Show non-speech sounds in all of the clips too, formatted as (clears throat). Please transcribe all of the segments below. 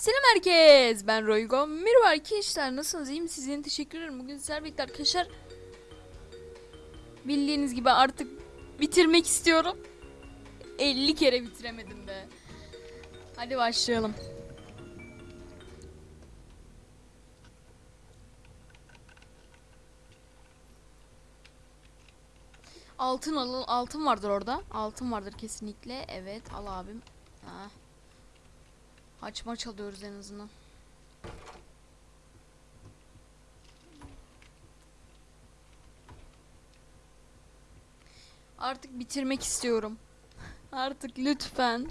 Selam herkes. Ben Roygo. Merhaba arkadaşlar. Nasılsınız? İyi misiniz? Yeni teşekkür ederim. Bugün sizlerle birlikte arkadaşlar. Bildiğiniz gibi artık bitirmek istiyorum. 50 kere bitiremedim de. Hadi başlayalım. Altın alın, altın vardır orada. Altın vardır kesinlikle. Evet, al abim. Ha. Açma çalıyoruz en azından. Artık bitirmek istiyorum. (laughs) Artık lütfen.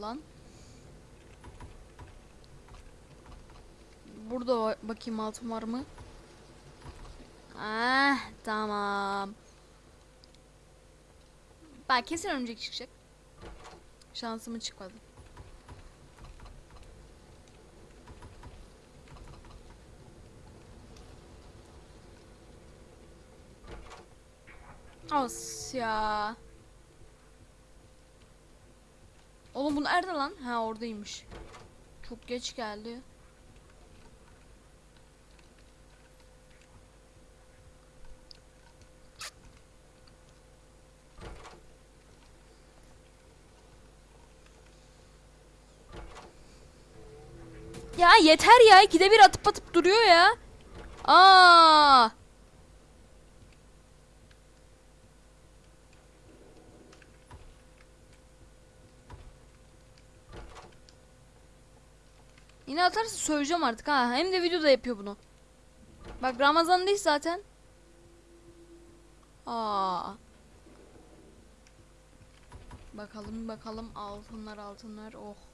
Lan. Burada ba- bakayım altın var mı? Ah tamam. Bak kesin örümcek çıkacak. Şansımı çıkmadı. As ya. Oğlum bu nerede lan? Ha oradaymış. Çok geç geldi. Ya yeter ya. ikide bir atıp atıp duruyor ya. Aa. Yine atarsa söyleyeceğim artık ha. Hem de videoda yapıyor bunu. Bak Ramazan değil zaten. Aa. Bakalım bakalım altınlar altınlar. Oh.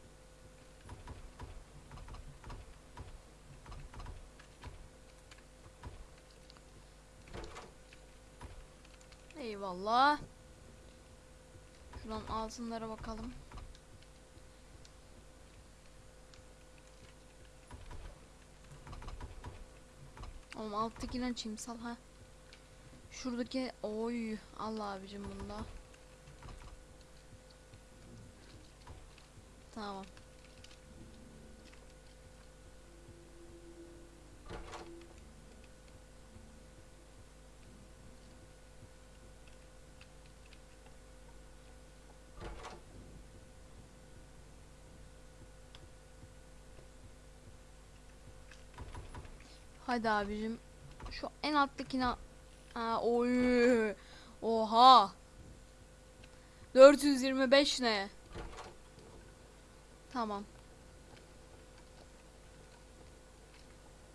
Eyvallah. Şuradan altınlara bakalım. Oğlum alttakini açayım sal ha. Şuradaki oy Allah abicim bunda. Tamam. Hadi abicim. Şu en alttakine ha, oy. Oha. 425 ne? Tamam.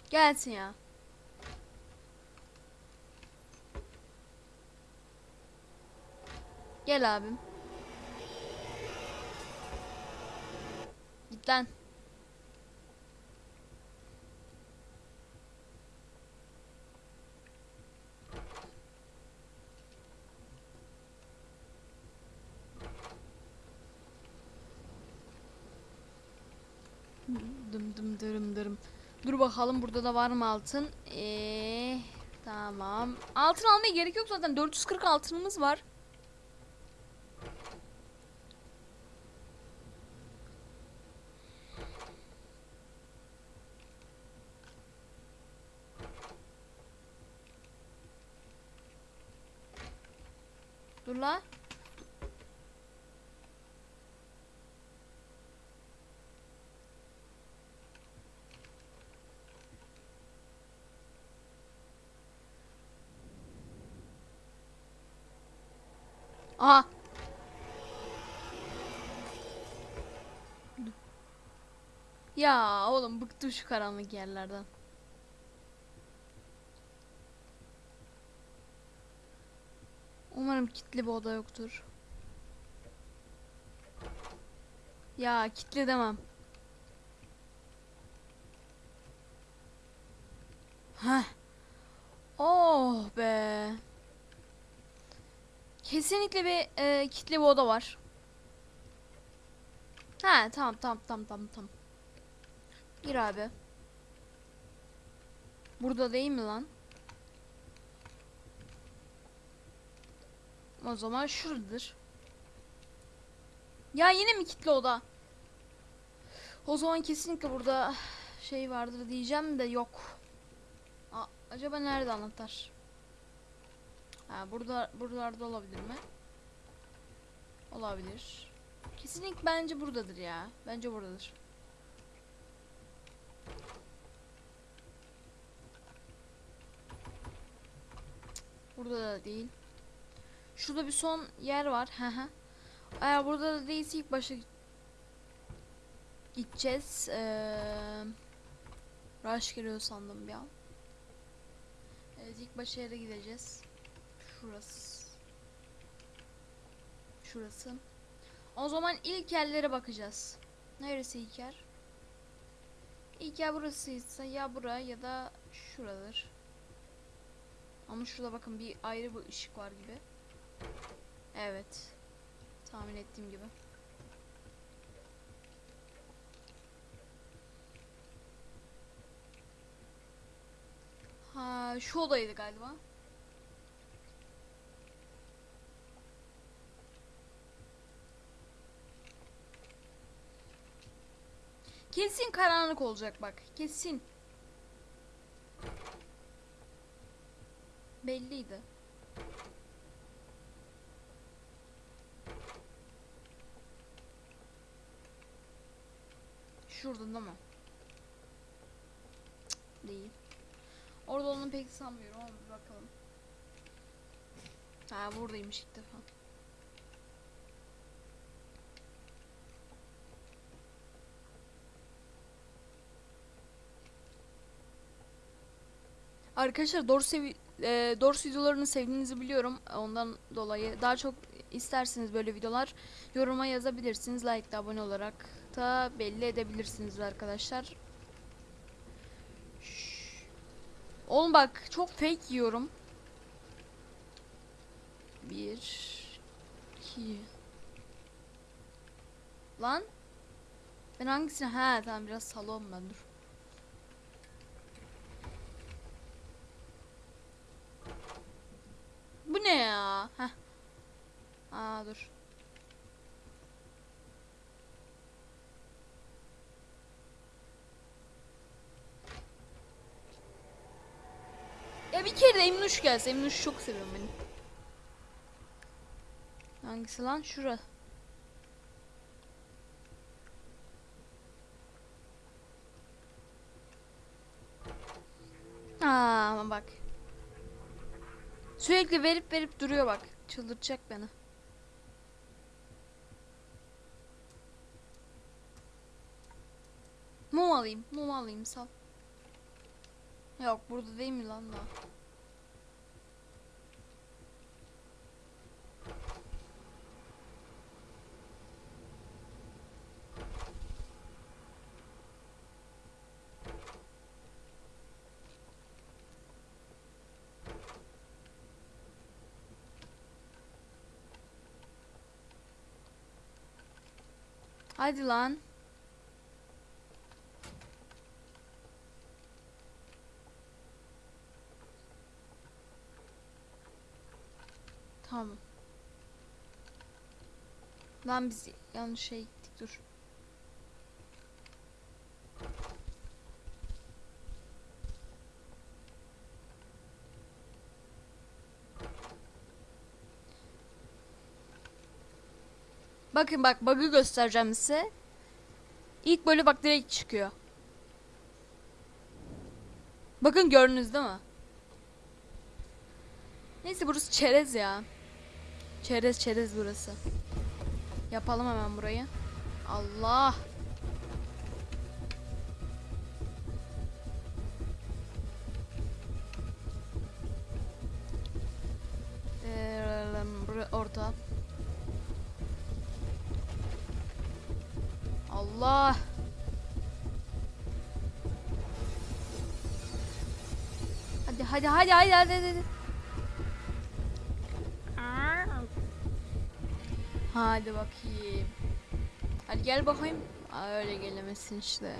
Gelsin ya. Gel abim. Git lan. Dım dım dırım dırım. Dur bakalım burada da var mı altın? Eee tamam. Altın almaya gerek yok zaten. 440 altınımız var. Dur la. Aha. Ya oğlum bıktım şu karanlık yerlerden. Umarım kilitli bir oda yoktur. Ya kilitli demem. Heh. Oh be. Kesinlikle bir e, kilitli bir oda var. Ha tamam tamam tamam tamam tamam. Gir abi. Burada değil mi lan? O zaman şuradadır. Ya yine mi kilitli oda? O zaman kesinlikle burada şey vardır diyeceğim de yok. Aa, acaba nerede anahtar? Ha burada buralarda olabilir mi? Olabilir. Kesinlikle bence buradadır ya. Bence buradadır. Burada da değil. Şurada bir son yer var. Eğer burada da değilse ilk başta gideceğiz. Ee, rush geliyor sandım bir an. Evet ilk başa yere gideceğiz. Şurası. Şurası. O zaman ilk yerlere bakacağız. Neresi ilk yer? İlk yer burasıysa ya bura ya da şuradır. Ama şurada bakın bir ayrı bir ışık var gibi. Evet. Tahmin ettiğim gibi. Ha şu odaydı galiba. Kesin karanlık olacak bak. Kesin. Belliydi. Şurada değil mi? Cık, değil. Orada olduğunu pek sanmıyorum ama bakalım. Ha buradaymış ilk defa. Arkadaşlar doğru sevi e, doğru videolarını sevdiğinizi biliyorum. Ondan dolayı daha çok isterseniz böyle videolar yoruma yazabilirsiniz. Like da abone olarak da belli edebilirsiniz arkadaşlar. Şşş. Oğlum bak çok fake yiyorum. Bir, iki. Lan. Ben hangisini? Ha tamam biraz salon ben dur. Bu ne ya? Heh. Aa dur. Ya bir kere de Emnuş gelse. Emnuş çok seviyorum beni. Hangisi lan? Şura. Aa bak. Sürekli verip verip duruyor bak. Çıldırtacak beni. Mum alayım. Mum alayım sal. Yok burada değil mi lan daha? Hadi lan. Tamam. Lan biz yanlış şey gittik dur. Bakın bak bug'ı göstereceğim size. İlk böyle bak direkt çıkıyor. Bakın gördünüz değil mi? Neyse burası çerez ya. Çerez çerez burası. Yapalım hemen burayı. Allah. Ee, orta. Allah. Hadi hadi hadi hadi hadi hadi. Hadi bakayım. Hadi gel bakayım. Aa, öyle gelemesin işte.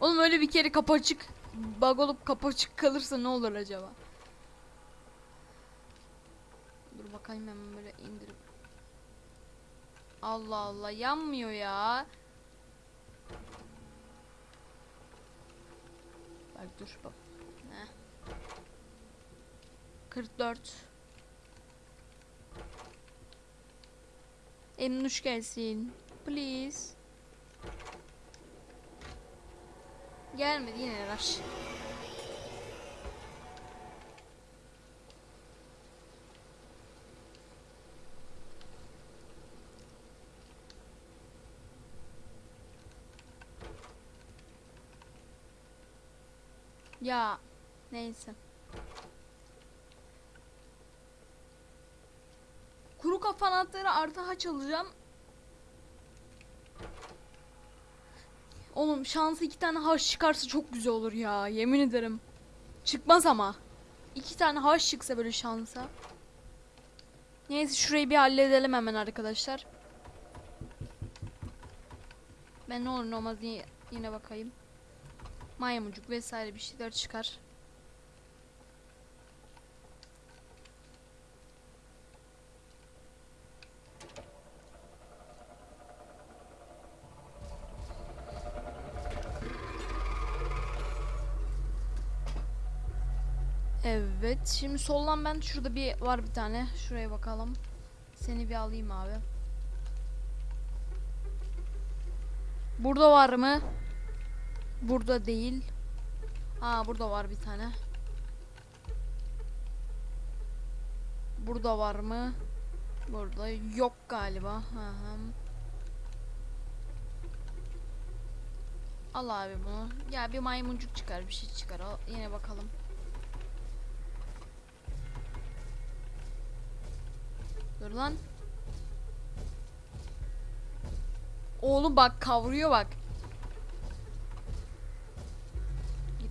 Oğlum öyle bir kere kapı açık bug olup kapı açık kalırsa ne olur acaba? Dur bakayım hemen böyle indirip. Allah Allah yanmıyor ya. Bak dur bak. Heh. 44. Emnuş gelsin. Please. Gelmedi yine rush. Ya neyse. Kuru kafa anahtarı artı haç alacağım. Oğlum şansı iki tane haç çıkarsa çok güzel olur ya. Yemin ederim. Çıkmaz ama. İki tane haç çıksa böyle şansa. Neyse şurayı bir halledelim hemen arkadaşlar. Ben ne olur ne olmaz yine bakayım. Maymuncuk vesaire bir şeyler çıkar. Evet. Şimdi soldan ben şurada bir var bir tane. Şuraya bakalım. Seni bir alayım abi. Burada var mı? Burada değil. Aa burada var bir tane. Burada var mı? Burada yok galiba. Hı. Al abi bunu. Ya bir maymuncuk çıkar, bir şey çıkar. Al, yine bakalım. Dur lan. Oğlum bak kavruyor bak.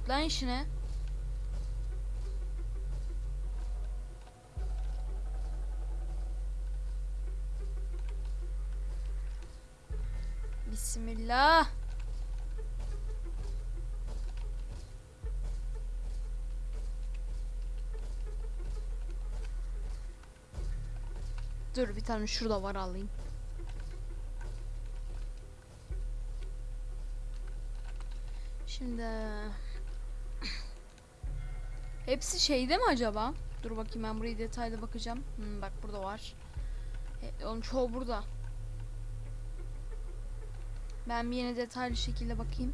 Lan işine. Bismillah. Dur bir tane şurada var alayım. Şimdi Hepsi şeyde mi acaba? Dur bakayım ben burayı detaylı bakacağım. Hmm, bak burada var. E, onun çoğu burada. Ben bir yine detaylı şekilde bakayım.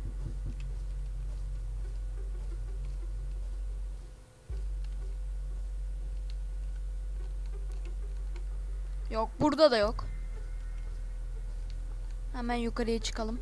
Yok burada da yok. Hemen yukarıya çıkalım.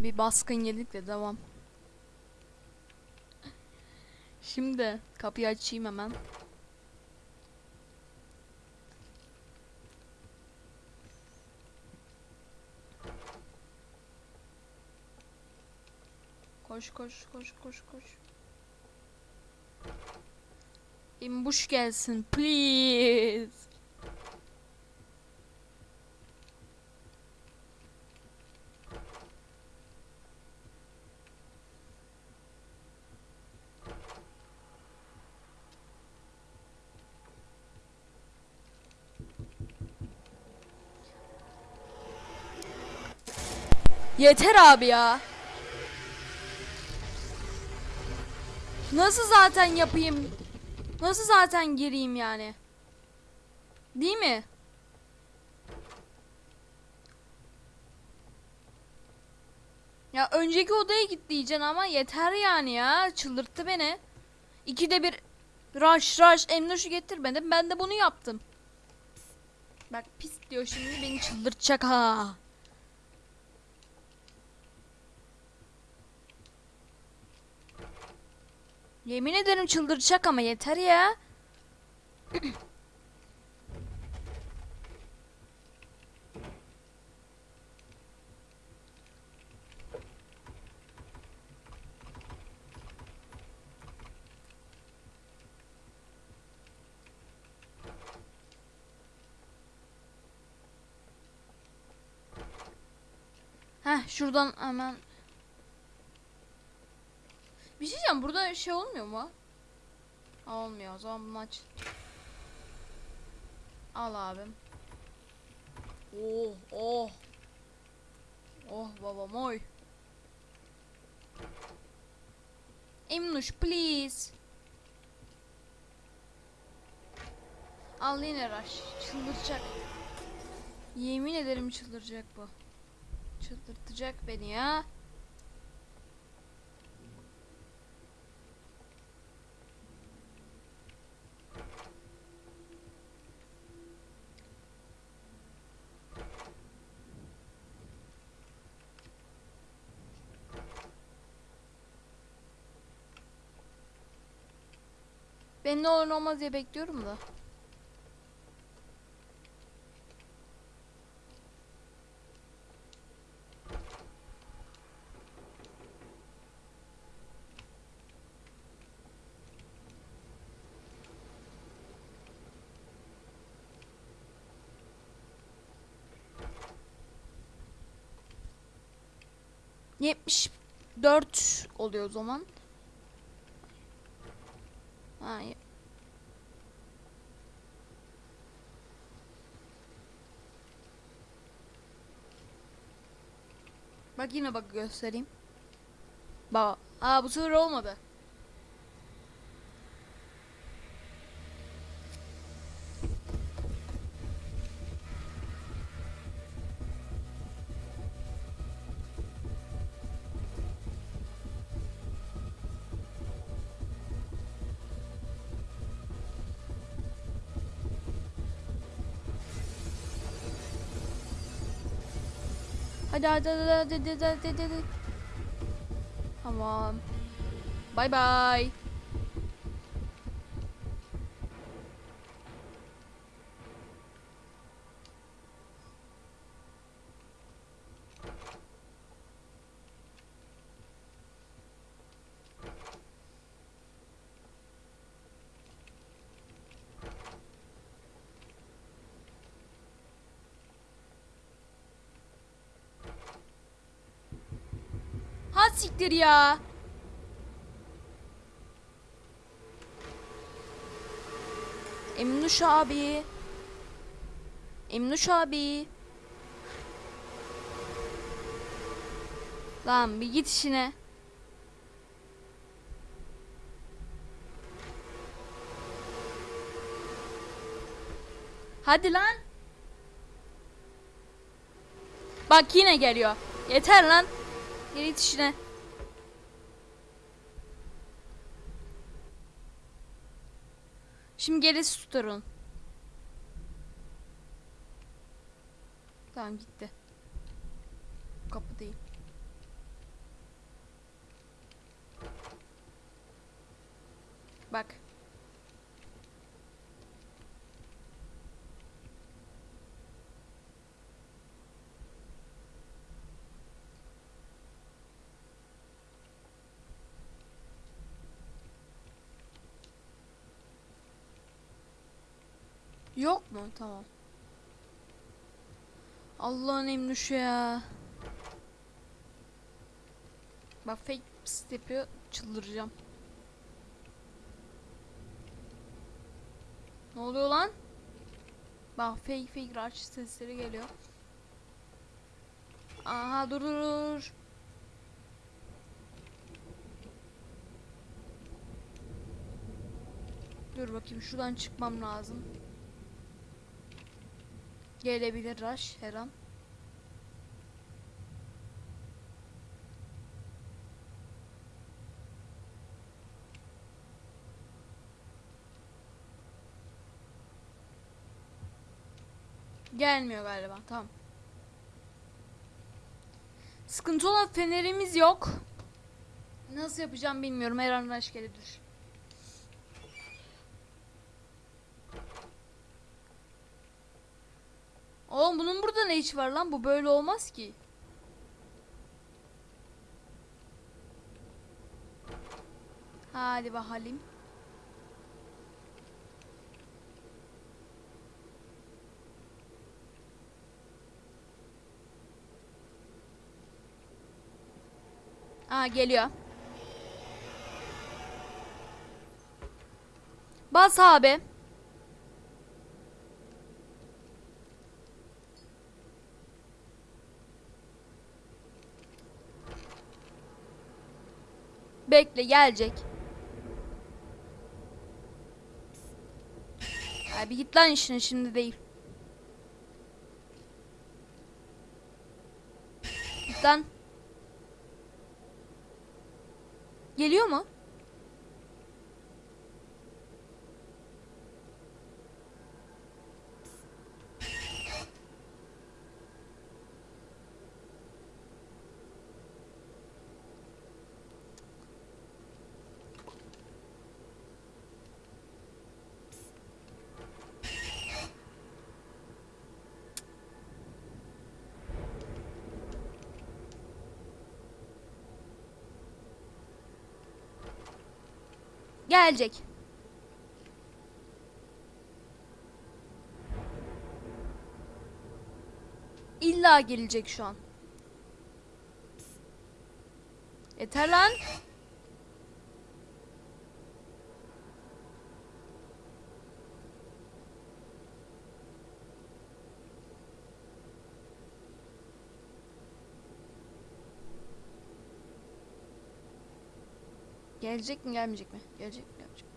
Bir baskın yedik de devam. Şimdi kapıyı açayım hemen. Koş koş koş koş koş. İmbuş gelsin please. Yeter abi ya. Nasıl zaten yapayım? Nasıl zaten gireyim yani? Değil mi? Ya önceki odaya git diyeceksin ama yeter yani ya. Çıldırttı beni. İkide bir rush rush emnoşu getirmedim. Ben de bunu yaptım. Bak pis diyor şimdi beni çıldırtacak ha. Yemin ederim çıldıracak ama yeter ya. (clears throat) Heh şuradan hemen bir şey diyeceğim burada şey olmuyor mu? Aa, olmuyor o zaman bunu aç. Al abim. Oh oh. Oh babam oy. Emnuş please. Al yine rush. Çıldıracak. Yemin ederim çıldıracak bu. Çıldırtacak beni ya. Ben ne olur ne olmaz diye bekliyorum da. Yetmiş dört oluyor o zaman. Ha, ye- Bak yine bak göstereyim. Bak. Aa bu sefer olmadı. Hadi hadi hadi hadi siktir ya. Emnuş abi. Emnuş abi. Lan bir git işine. Hadi lan. Bak yine geliyor. Yeter lan. Git işine. Şimdi gerisi tutarın. Tamam gitti. Kapı değil. Bak. Yok mu? Tamam. Allah'ın emrüşü ya. Bak fake pst yapıyor. Çıldıracağım. Ne oluyor lan? Bak fake fake rush sesleri geliyor. Aha dur dur dur. Dur bakayım şuradan çıkmam lazım. Gelebilir rush her an. Gelmiyor galiba. Tamam. Sıkıntı olan fenerimiz yok. Nasıl yapacağım bilmiyorum. Her an rush gelebilir. Oğlum bunun burada ne işi var lan? Bu böyle olmaz ki. Hadi bakalım. Aa geliyor. Bas abi. Bekle gelecek. Abi git lan işine şimdi değil. Git lan. Geliyor mu? Gelecek. İlla gelecek şu an. Yeter lan. Gelecek mi gelmeyecek mi? Gelecek mi gelmeyecek mi?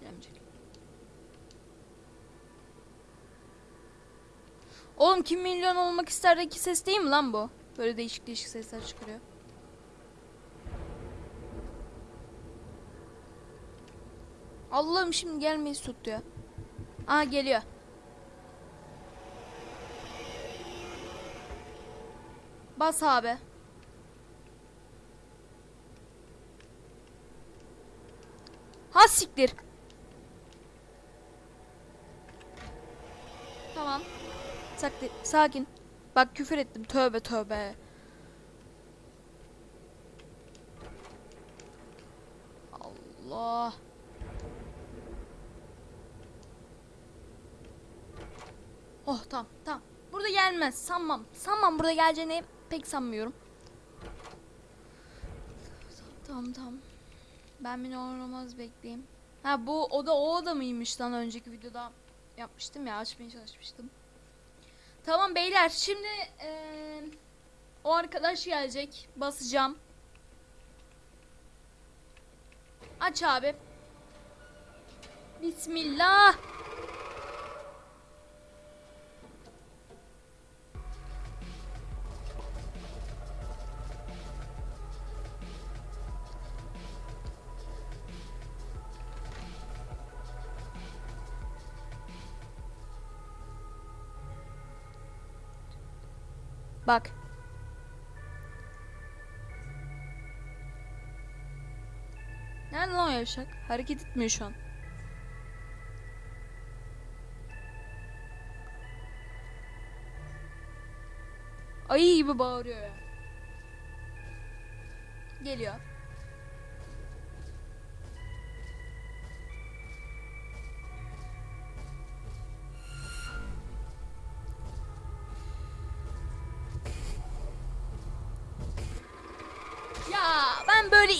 Gelmeyecek. Oğlum kim milyon olmak isterdeki ses değil mi lan bu? Böyle değişik değişik sesler çıkarıyor. Allah'ım şimdi gelmeyi tuttu ya. Aa geliyor. Bas abi. Ha siktir. Tamam. Saklı, sakin. Bak küfür ettim. Tövbe tövbe. Allah. Oh tamam tamam. Burada gelmez. Sanmam. Sanmam burada geleceğini pek sanmıyorum. Tamam tamam. Ben bir oynamaz bekleyeyim. Ha bu oda o oda mıymış lan önceki videoda yapmıştım ya açmaya çalışmıştım. Tamam beyler şimdi eee, o arkadaş gelecek basacağım. Aç abi. Bismillah. Bak. Nerede lan o yavşak. Hareket etmiyor şu an. Ayı gibi bağırıyor ya. Geliyor.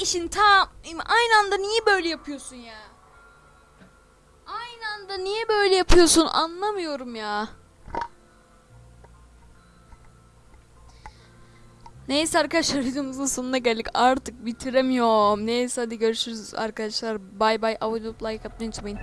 İşin tam aynı anda niye böyle yapıyorsun ya? Aynı anda niye böyle yapıyorsun anlamıyorum ya. Neyse arkadaşlar videomuzun sonuna geldik. Artık bitiremiyorum. Neyse hadi görüşürüz arkadaşlar. Bay bay. Abone olup like atmayı unutmayın.